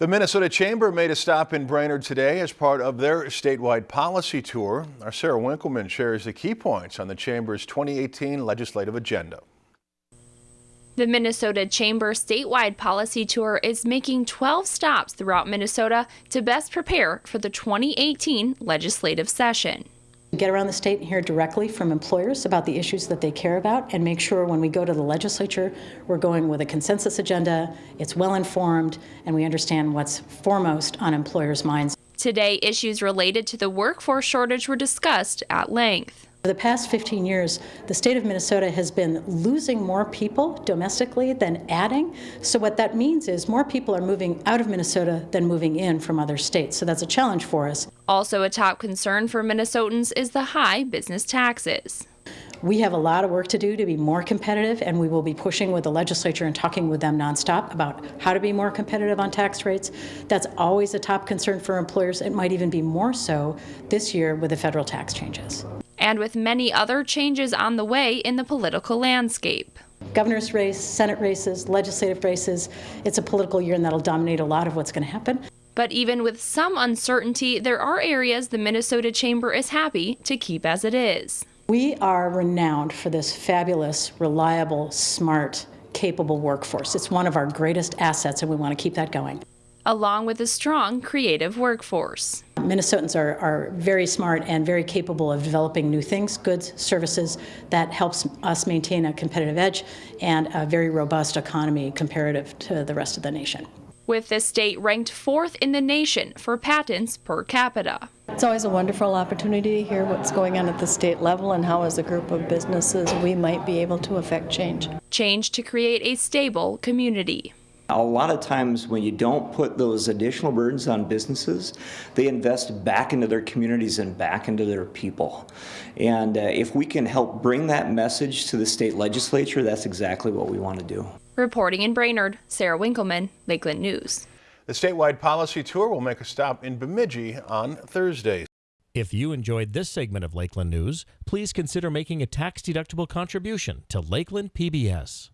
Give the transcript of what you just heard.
The Minnesota Chamber made a stop in Brainerd today as part of their statewide policy tour. Our Sarah Winkleman shares the key points on the Chamber's 2018 legislative agenda. The Minnesota Chamber statewide policy tour is making 12 stops throughout Minnesota to best prepare for the 2018 legislative session. Get around the state and hear directly from employers about the issues that they care about and make sure when we go to the legislature, we're going with a consensus agenda, it's well informed, and we understand what's foremost on employers' minds. Today, issues related to the workforce shortage were discussed at length. For the past 15 years, the state of Minnesota has been losing more people domestically than adding. So what that means is more people are moving out of Minnesota than moving in from other states. So that's a challenge for us. Also a top concern for Minnesotans is the high business taxes. We have a lot of work to do to be more competitive, and we will be pushing with the legislature and talking with them nonstop about how to be more competitive on tax rates. That's always a top concern for employers. It might even be more so this year with the federal tax changes and with many other changes on the way in the political landscape. Governor's race, Senate races, legislative races, it's a political year and that'll dominate a lot of what's going to happen. But even with some uncertainty, there are areas the Minnesota Chamber is happy to keep as it is. We are renowned for this fabulous, reliable, smart, capable workforce. It's one of our greatest assets and we want to keep that going along with a strong creative workforce. Minnesotans are, are very smart and very capable of developing new things, goods, services that helps us maintain a competitive edge and a very robust economy comparative to the rest of the nation. With the state ranked fourth in the nation for patents per capita. It's always a wonderful opportunity to hear what's going on at the state level and how as a group of businesses we might be able to affect change. Change to create a stable community. A lot of times when you don't put those additional burdens on businesses, they invest back into their communities and back into their people. And uh, if we can help bring that message to the state legislature, that's exactly what we want to do. Reporting in Brainerd, Sarah Winkleman, Lakeland News. The statewide policy tour will make a stop in Bemidji on Thursday. If you enjoyed this segment of Lakeland News, please consider making a tax-deductible contribution to Lakeland PBS.